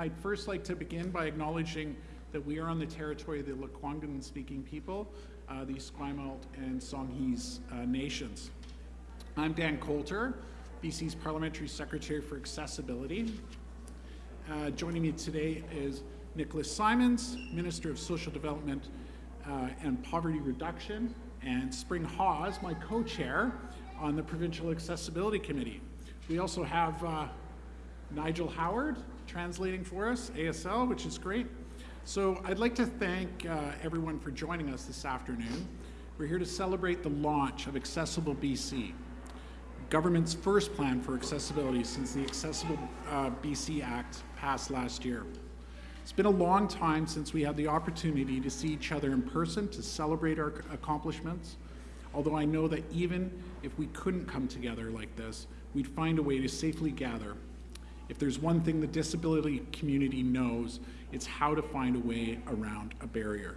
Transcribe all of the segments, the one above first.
I'd first like to begin by acknowledging that we are on the territory of the Lekwungen-speaking people, uh, the Esquimalt and Songhees uh, nations. I'm Dan Coulter, BC's Parliamentary Secretary for Accessibility. Uh, joining me today is Nicholas Simons, Minister of Social Development uh, and Poverty Reduction, and Spring Hawes, my co-chair on the Provincial Accessibility Committee. We also have uh, Nigel Howard translating for us, ASL, which is great. So I'd like to thank uh, everyone for joining us this afternoon. We're here to celebrate the launch of Accessible BC, government's first plan for accessibility since the Accessible uh, BC Act passed last year. It's been a long time since we had the opportunity to see each other in person to celebrate our accomplishments, although I know that even if we couldn't come together like this, we'd find a way to safely gather. If there's one thing the disability community knows, it's how to find a way around a barrier.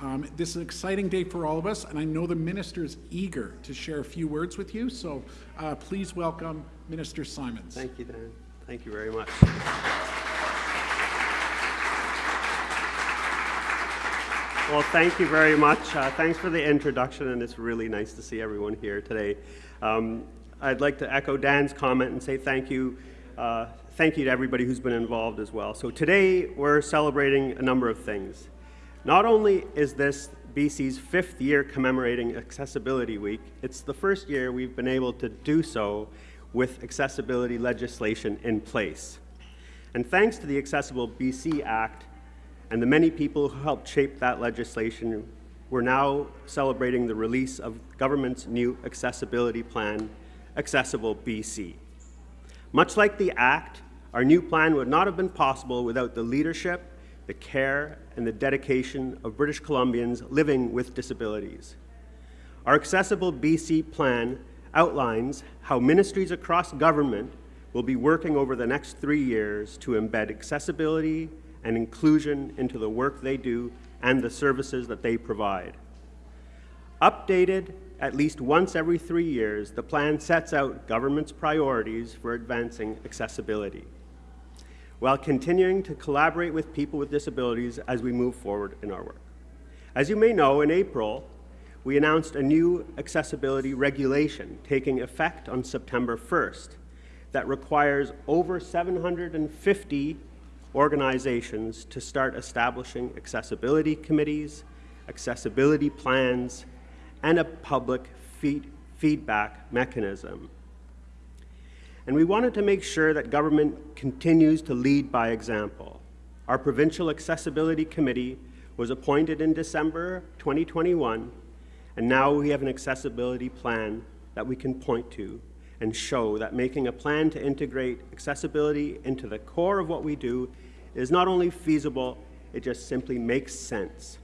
Um, this is an exciting day for all of us, and I know the minister is eager to share a few words with you, so uh, please welcome Minister Simons. Thank you, Dan. Thank you very much. Well, thank you very much. Uh, thanks for the introduction, and it's really nice to see everyone here today. Um, I'd like to echo Dan's comment and say thank you. Uh, thank you to everybody who's been involved as well. So today we're celebrating a number of things. Not only is this BC's fifth year commemorating Accessibility Week, it's the first year we've been able to do so with accessibility legislation in place. And thanks to the Accessible BC Act and the many people who helped shape that legislation, we're now celebrating the release of government's new accessibility plan, Accessible BC. Much like the Act, our new plan would not have been possible without the leadership the care and the dedication of British Columbians living with disabilities. Our Accessible BC plan outlines how ministries across government will be working over the next three years to embed accessibility and inclusion into the work they do and the services that they provide. Updated at least once every three years, the plan sets out government's priorities for advancing accessibility while continuing to collaborate with people with disabilities as we move forward in our work. As you may know, in April, we announced a new accessibility regulation taking effect on September 1st that requires over 750 organizations to start establishing accessibility committees, accessibility plans, and a public feed feedback mechanism and we wanted to make sure that government continues to lead by example. Our Provincial Accessibility Committee was appointed in December 2021, and now we have an accessibility plan that we can point to and show that making a plan to integrate accessibility into the core of what we do is not only feasible, it just simply makes sense.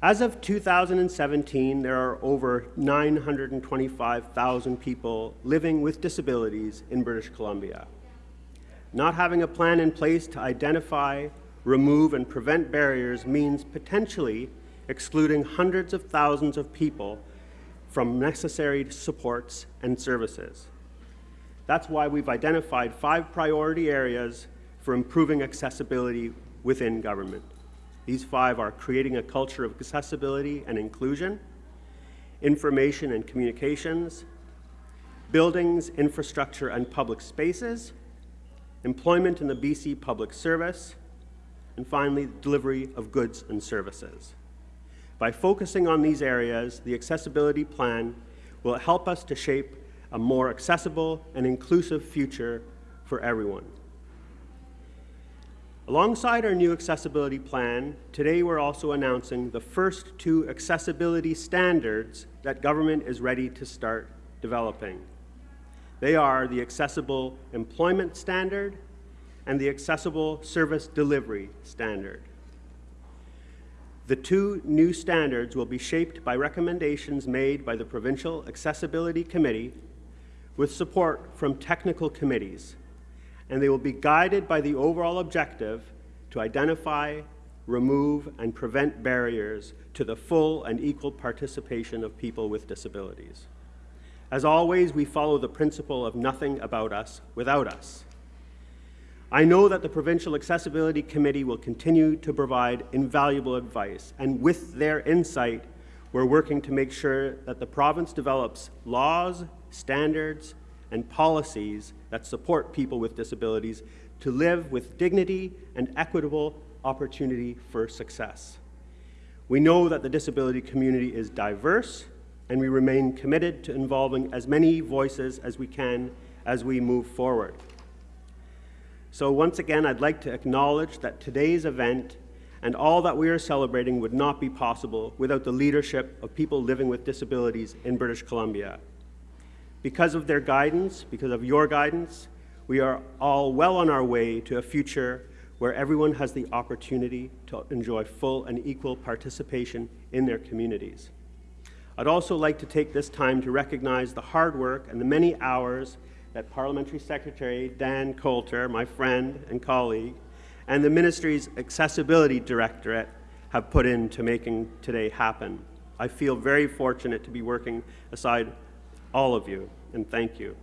As of 2017, there are over 925,000 people living with disabilities in British Columbia. Not having a plan in place to identify, remove, and prevent barriers means potentially excluding hundreds of thousands of people from necessary supports and services. That's why we've identified five priority areas for improving accessibility within government. These five are creating a culture of accessibility and inclusion, information and communications, buildings, infrastructure, and public spaces, employment in the BC public service, and finally, delivery of goods and services. By focusing on these areas, the accessibility plan will help us to shape a more accessible and inclusive future for everyone. Alongside our new accessibility plan, today we're also announcing the first two accessibility standards that government is ready to start developing. They are the Accessible Employment Standard and the Accessible Service Delivery Standard. The two new standards will be shaped by recommendations made by the Provincial Accessibility Committee with support from technical committees and they will be guided by the overall objective to identify, remove, and prevent barriers to the full and equal participation of people with disabilities. As always, we follow the principle of nothing about us without us. I know that the Provincial Accessibility Committee will continue to provide invaluable advice, and with their insight, we're working to make sure that the province develops laws, standards, and policies that support people with disabilities to live with dignity and equitable opportunity for success. We know that the disability community is diverse, and we remain committed to involving as many voices as we can as we move forward. So once again, I'd like to acknowledge that today's event and all that we are celebrating would not be possible without the leadership of people living with disabilities in British Columbia. Because of their guidance, because of your guidance, we are all well on our way to a future where everyone has the opportunity to enjoy full and equal participation in their communities. I'd also like to take this time to recognize the hard work and the many hours that Parliamentary Secretary Dan Coulter, my friend and colleague, and the Ministry's Accessibility Directorate have put into making today happen. I feel very fortunate to be working aside all of you, and thank you.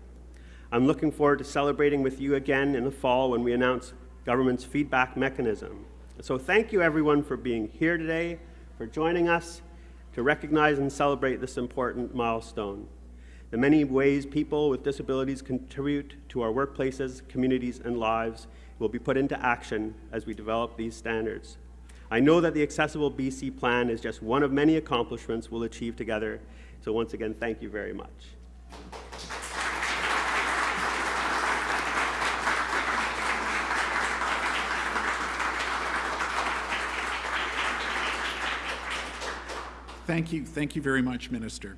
I'm looking forward to celebrating with you again in the fall when we announce government's feedback mechanism. So thank you everyone for being here today, for joining us to recognize and celebrate this important milestone. The many ways people with disabilities contribute to our workplaces, communities, and lives will be put into action as we develop these standards. I know that the Accessible BC plan is just one of many accomplishments we'll achieve together. So once again, thank you very much. Thank you. Thank you very much, Minister.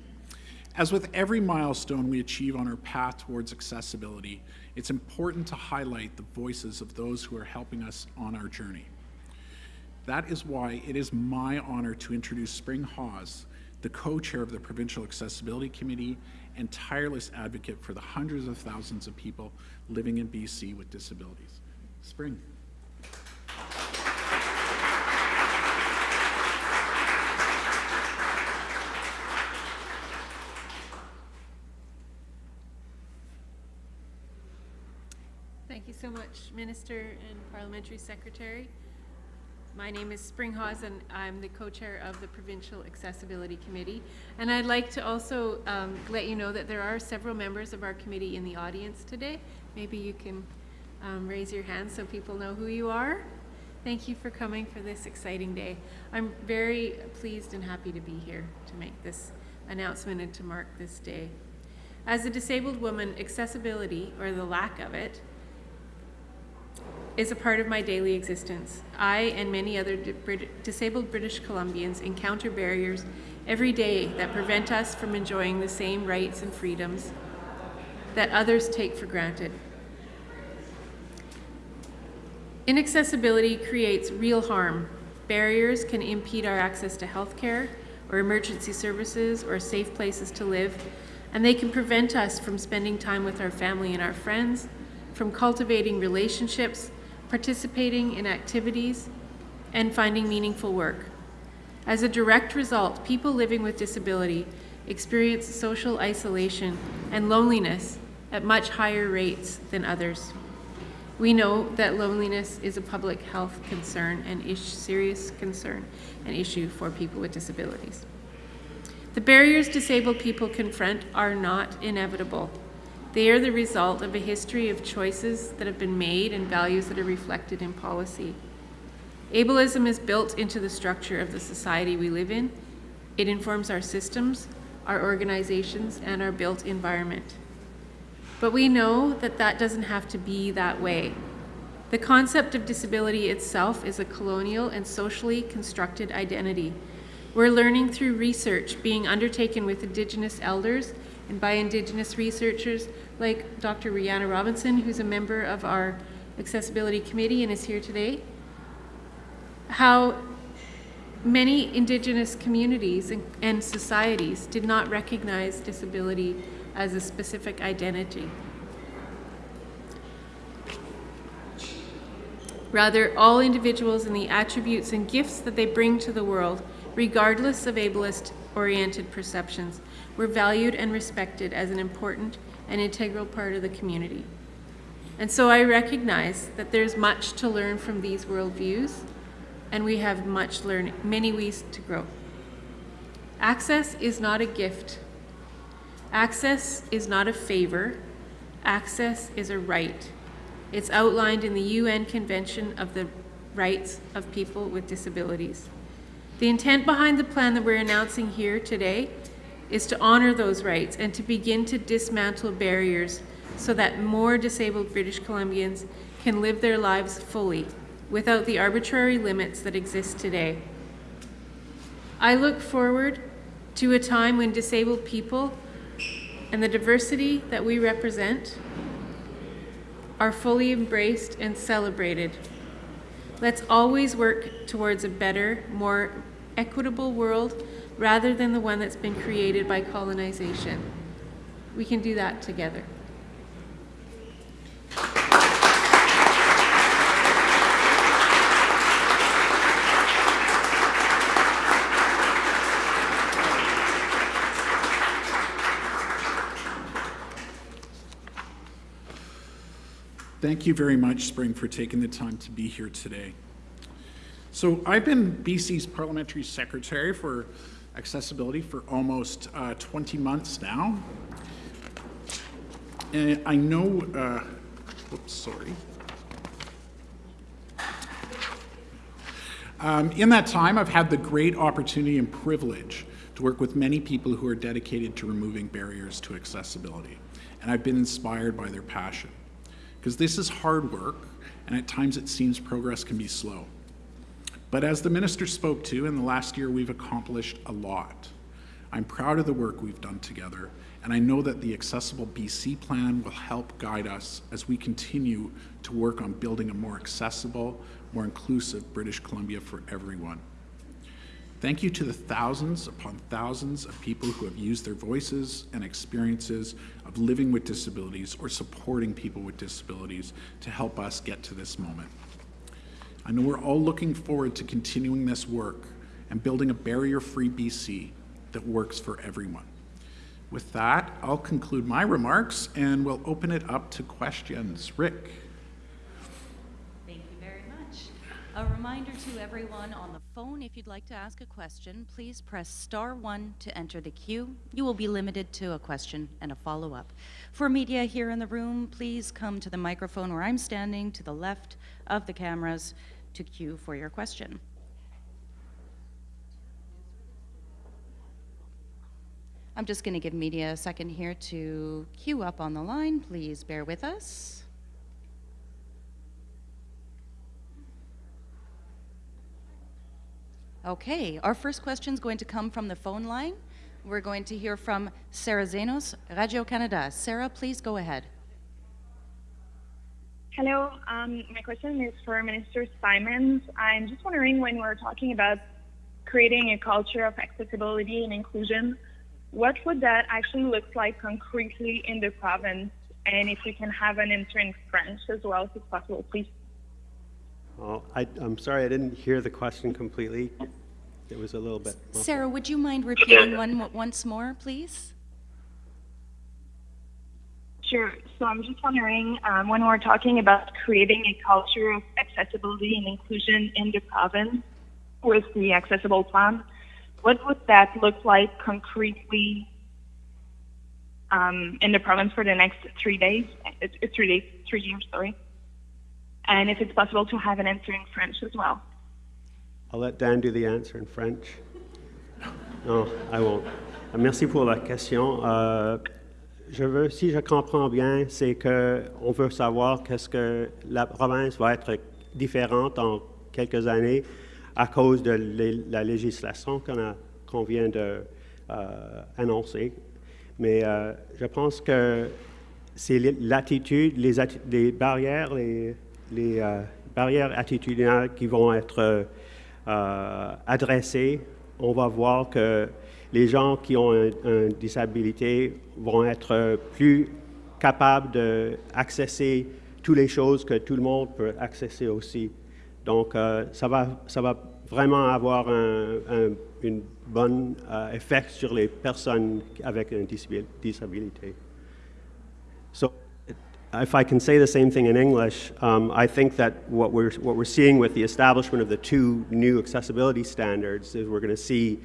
As with every milestone we achieve on our path towards accessibility, it's important to highlight the voices of those who are helping us on our journey. That is why it is my honor to introduce Spring Hawes, the co-chair of the Provincial Accessibility Committee and tireless advocate for the hundreds of thousands of people living in BC with disabilities. Spring. Thank you so much, Minister and Parliamentary Secretary. My name is Spring Hawes, and I'm the co-chair of the Provincial Accessibility Committee. And I'd like to also um, let you know that there are several members of our committee in the audience today. Maybe you can um, raise your hand so people know who you are. Thank you for coming for this exciting day. I'm very pleased and happy to be here to make this announcement and to mark this day. As a disabled woman, accessibility, or the lack of it, is a part of my daily existence. I and many other disabled British Columbians encounter barriers every day that prevent us from enjoying the same rights and freedoms that others take for granted. Inaccessibility creates real harm. Barriers can impede our access to healthcare or emergency services or safe places to live, and they can prevent us from spending time with our family and our friends, from cultivating relationships, participating in activities, and finding meaningful work. As a direct result, people living with disability experience social isolation and loneliness at much higher rates than others. We know that loneliness is a public health concern and a serious concern and issue for people with disabilities. The barriers disabled people confront are not inevitable. They are the result of a history of choices that have been made and values that are reflected in policy. Ableism is built into the structure of the society we live in. It informs our systems, our organizations, and our built environment. But we know that that doesn't have to be that way. The concept of disability itself is a colonial and socially constructed identity. We're learning through research being undertaken with Indigenous elders and by Indigenous researchers like Dr. Rheanna Robinson, who's a member of our Accessibility Committee and is here today, how many Indigenous communities and, and societies did not recognize disability as a specific identity. Rather, all individuals and the attributes and gifts that they bring to the world, regardless of ableist-oriented perceptions, were valued and respected as an important and integral part of the community. And so I recognize that there's much to learn from these worldviews, and we have much learn, many ways to grow. Access is not a gift. Access is not a favor. Access is a right. It's outlined in the UN Convention of the Rights of People with Disabilities. The intent behind the plan that we're announcing here today is to honor those rights and to begin to dismantle barriers so that more disabled British Columbians can live their lives fully without the arbitrary limits that exist today. I look forward to a time when disabled people and the diversity that we represent are fully embraced and celebrated. Let's always work towards a better, more equitable world rather than the one that's been created by colonization. We can do that together. Thank you very much, Spring, for taking the time to be here today. So I've been BC's parliamentary secretary for accessibility for almost uh, 20 months now. And I know, uh, whoops, sorry. Um, in that time, I've had the great opportunity and privilege to work with many people who are dedicated to removing barriers to accessibility. And I've been inspired by their passion. Because this is hard work, and at times it seems progress can be slow. But as the minister spoke to, in the last year we've accomplished a lot. I'm proud of the work we've done together, and I know that the Accessible BC plan will help guide us as we continue to work on building a more accessible, more inclusive British Columbia for everyone. Thank you to the thousands upon thousands of people who have used their voices and experiences of living with disabilities or supporting people with disabilities to help us get to this moment. I know we're all looking forward to continuing this work and building a barrier-free BC that works for everyone. With that, I'll conclude my remarks and we'll open it up to questions. Rick. Thank you very much. A reminder to everyone on the phone, if you'd like to ask a question, please press star one to enter the queue. You will be limited to a question and a follow-up. For media here in the room, please come to the microphone where I'm standing to the left of the cameras to queue for your question. I'm just going to give media a second here to queue up on the line. Please bear with us. Okay, our first question is going to come from the phone line. We're going to hear from Sarah Zenos, Radio Canada. Sarah, please go ahead. Hello, um, my question is for Minister Simons. I'm just wondering when we're talking about creating a culture of accessibility and inclusion, what would that actually look like concretely in the province? And if we can have an answer in French as well, if it's possible, please. Oh, I, I'm sorry, I didn't hear the question completely. It was a little bit. muffled. Sarah, would you mind repeating one mo- once more, please? Sure. So I'm just wondering um, when we're talking about creating a culture of accessibility and inclusion in the province with the accessible plan, what would that look like concretely um, in the province for the next three days? It's, it's three days, three years, sorry. And if it's possible to have an answer in French as well. I'll let Dan do the answer in French. No, I won't. Merci pour la question. Euh, si je comprends bien, c'est que on veut savoir qu'est-ce que la province va être différente en quelques années à cause de la législation qu'on qu'on vient de euh. Mais euh, je pense que c'est l'attitude, les, barrières, les, euh, barrières attitudinales qui vont être euh, adressées. On va voir que les gens qui ont un- une disabilité vont être plus capables d'accéder toutes les choses que tout le monde peut accéder aussi. Donc, euh, ça, va, ça va vraiment avoir un, un une bonne euh, effet sur les personnes avec une disab- disabilité. So, if I can say the same thing in English, um, I think that what we're, what we're seeing with the establishment of the two new accessibility standards is we're going to see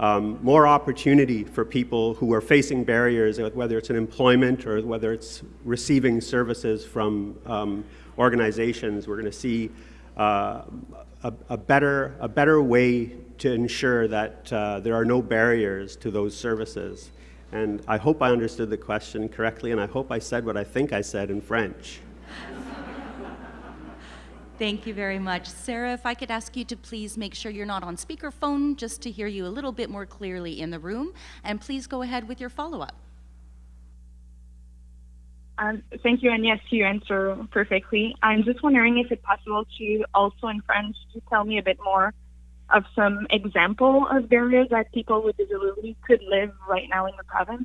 um, more opportunity for people who are facing barriers, whether it's in employment or whether it's receiving services from um, organizations. We're going to see uh, a, a, better, a better way to ensure that uh, there are no barriers to those services. And I hope I understood the question correctly, and I hope I said what I think I said in French. Thank you very much. Sarah, if I could ask you to please make sure you're not on speakerphone just to hear you a little bit more clearly in the room, and please go ahead with your follow-up. Um, thank you, and yes, you answer perfectly. I'm just wondering if it's possible to also in French to tell me a bit more of some example of barriers that people with disability could live right now in the province?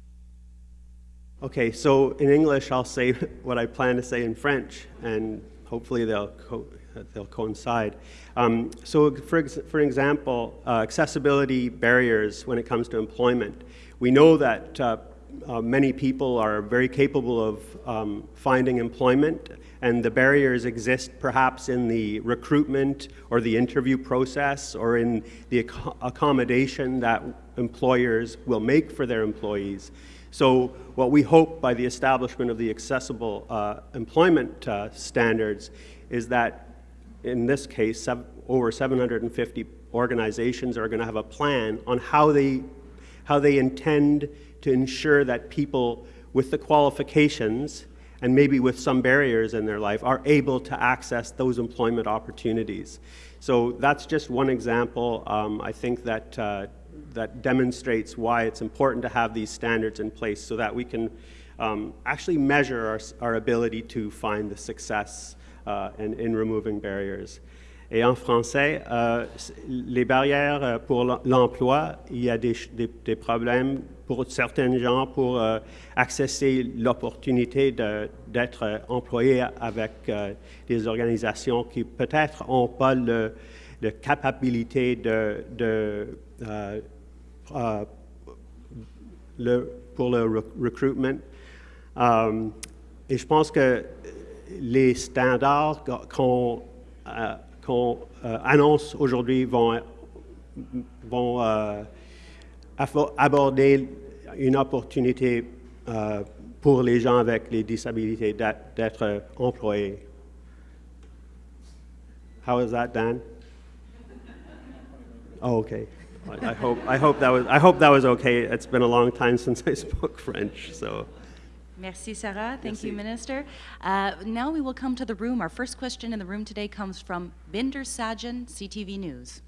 Okay, so in English, I'll say what I plan to say in French, and hopefully they'll, co they'll coincide. Um, so for, ex for example, uh, accessibility barriers when it comes to employment. We know that uh, uh, many people are very capable of um, finding employment and the barriers exist perhaps in the recruitment or the interview process or in the ac accommodation that employers will make for their employees. So what we hope by the establishment of the accessible uh, employment uh, standards is that in this case, over 750 organizations are going to have a plan on how they, how they intend to ensure that people with the qualifications and maybe with some barriers in their life are able to access those employment opportunities. So that's just one example. Um, I think that, uh, that demonstrates why it's important to have these standards in place so that we can um, actually measure our, our ability to find the success uh, in, in removing barriers. Et en français, euh, les barrières euh, pour l'emploi, il y a des, problèmes pour certains gens pour euh, accéder l'opportunité d'être euh, employé avec euh, des organisations qui peut-être n'ont pas le, capacité euh, pour le recrutement. et je pense que les standards qu'on qu'on euh, annonce aujourd'hui vont, vont euh, aborder une opportunité euh, pour les gens avec les disabilités d'être employés. How is that, Dan? Oh, okay. I hope, I, hope that was, I hope that was okay. It's been a long time since I spoke French, so. Merci, Sarah. Thank Merci. you, Minister. Uh, now we will come to the room. Our first question in the room today comes from Bhinder Sajan, CTV News.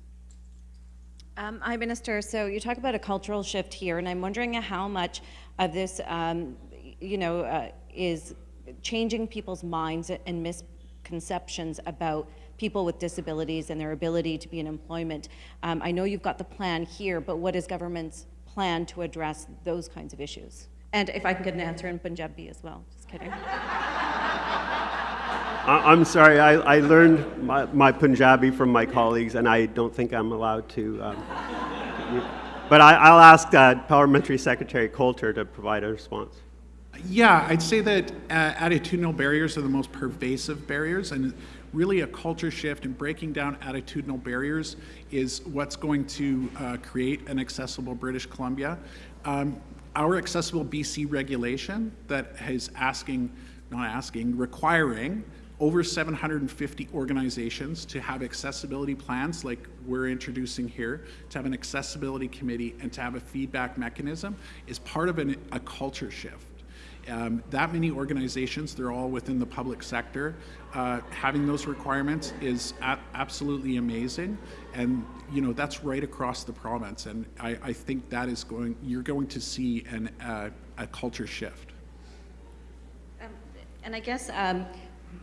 Um, hi, Minister. So you talk about a cultural shift here, and I'm wondering how much of this, um, you know, uh, is changing people's minds and misconceptions about people with disabilities and their ability to be in employment. Um, I know you've got the plan here, but what is government's plan to address those kinds of issues? And if I can get an answer in Punjabi as well. Just kidding. I'm sorry, I, I learned my, my, Punjabi from my colleagues, and I don't think I'm allowed to. Um, but I, will ask uh, Parliamentary Secretary Coulter to provide a response. Yeah, I'd say that uh, attitudinal barriers are the most pervasive barriers, and really a culture shift and breaking down attitudinal barriers is what's going to uh, create an accessible British Columbia. Um, our accessible BC regulation that is asking, not asking, requiring over 750 organizations to have accessibility plans like we're introducing here, to have an accessibility committee and to have a feedback mechanism is part of an, a culture shift. Um, that many organizations, they're all within the public sector. Uh, having those requirements is absolutely amazing. And, you know, that's right across the province. And I, I think that is going, you're going to see an, uh, a culture shift. Um, and I guess, um,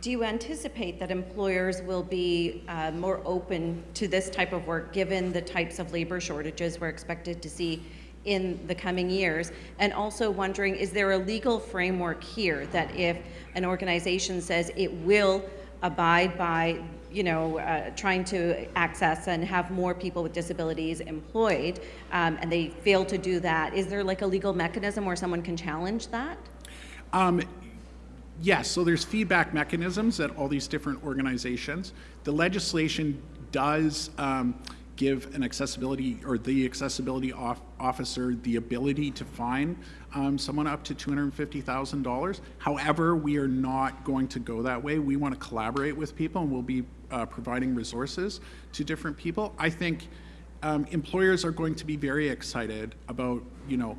do you anticipate that employers will be uh, more open to this type of work given the types of labor shortages we're expected to see in the coming years? And also wondering, is there a legal framework here that if an organization says it will abide by you know, uh, trying to access and have more people with disabilities employed, um, and they fail to do that, is there like a legal mechanism where someone can challenge that? Um, Yes, so there's feedback mechanisms at all these different organizations. The legislation does um, give an accessibility or the accessibility off- officer the ability to fine um, someone up to $250,000. However, we are not going to go that way. We want to collaborate with people and we'll be uh, providing resources to different people. I think um, employers are going to be very excited about, you know,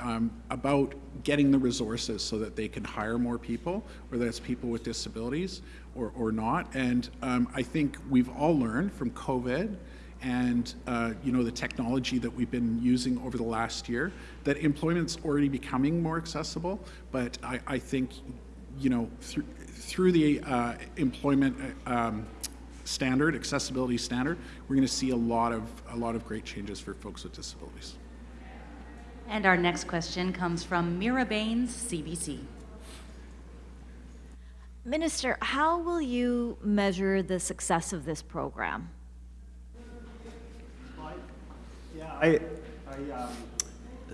um, about getting the resources so that they can hire more people, whether that's people with disabilities or, or not. And um, I think we've all learned from COVID and uh, you know the technology that we've been using over the last year that employment's already becoming more accessible. But I, I think you know through through the uh, employment uh, um, standard, accessibility standard, we're going to see a lot of a lot of great changes for folks with disabilities. And our next question comes from Meera Bains, CBC. Minister, how will you measure the success of this program? Um,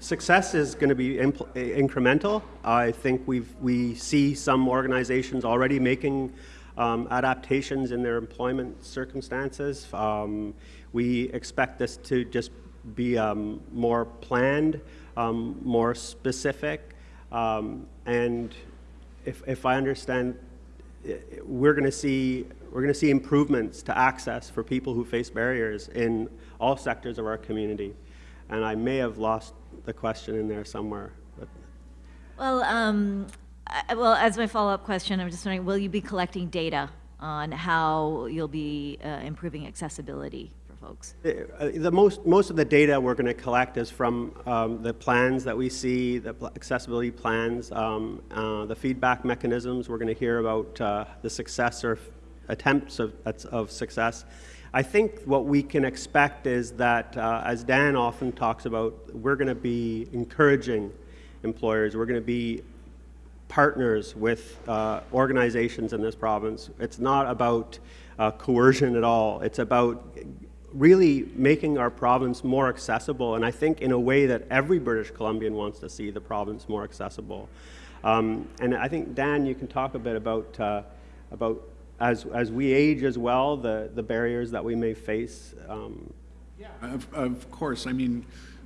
success is going to be incremental. I think we've, we see some organizations already making um, adaptations in their employment circumstances. Um, we expect this to just be um, more planned, um, more specific, and if, if I understand, we're going to see we're going to see improvements to access for people who face barriers in all sectors of our community. And I may have lost the question in there somewhere. But Well, um, I, well, as my follow-up question, I'm just wondering, will you be collecting data on how you'll be uh, improving accessibility for folks? Uh, The most, most of the data we're going to collect is from um, the plans that we see, the accessibility plans, um, uh, the feedback mechanisms. We're going to hear about uh, the success or attempts of, of success. I think what we can expect is that, uh, as Dan often talks about, we're going to be encouraging employers. We're going to be partners with uh, organizations in this province. It's not about uh, coercion at all. It's about really making our province more accessible, and I think in a way that every British Columbian wants to see the province more accessible. Um, and I think Dan, you can talk a bit about uh, about as as we age as well, the the barriers that we may face. Um, Of, of course, I mean,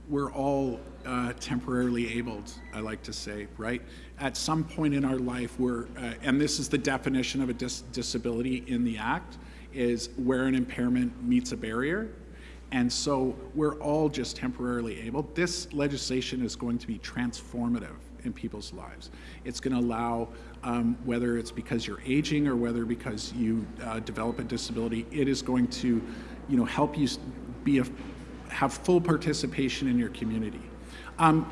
we're all uh, temporarily abled, I like to say, right? At some point in our life, we're, uh, and this is the definition of a dis- disability in the Act, is where an impairment meets a barrier. And so we're all just temporarily able. This legislation is going to be transformative in people's lives. It's going to allow, um, whether it's because you're aging or whether because you uh, develop a disability, it is going to, you know, help you be a, have full participation in your community. Um,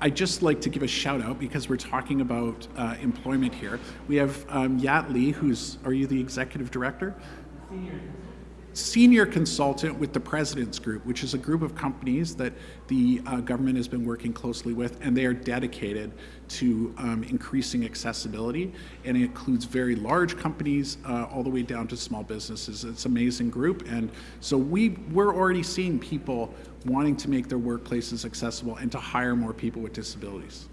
I'd just like to give a shout out because we're talking about uh, employment here. We have um, Yat Lee, who's, are you the executive director? Senior consultant with the President's Group, which is a group of companies that the uh, government has been working closely with, and they are dedicated to um, increasing accessibility. And it includes very large companies uh, all the way down to small businesses. It's an amazing group, and so we we're already seeing people wanting to make their workplaces accessible and to hire more people with disabilities.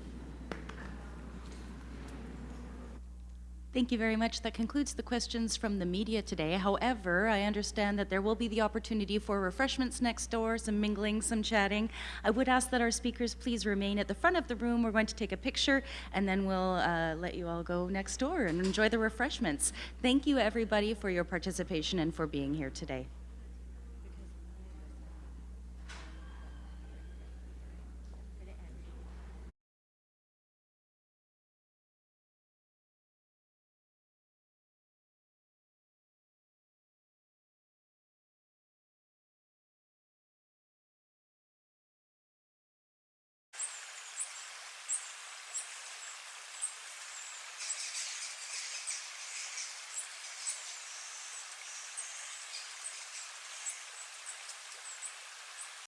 Thank you very much. That concludes the questions from the media today. However, I understand that there will be the opportunity for refreshments next door, some mingling, some chatting. I would ask that our speakers please remain at the front of the room. We're going to take a picture and then we'll uh, let you all go next door and enjoy the refreshments. Thank you, everybody, for your participation and for being here today.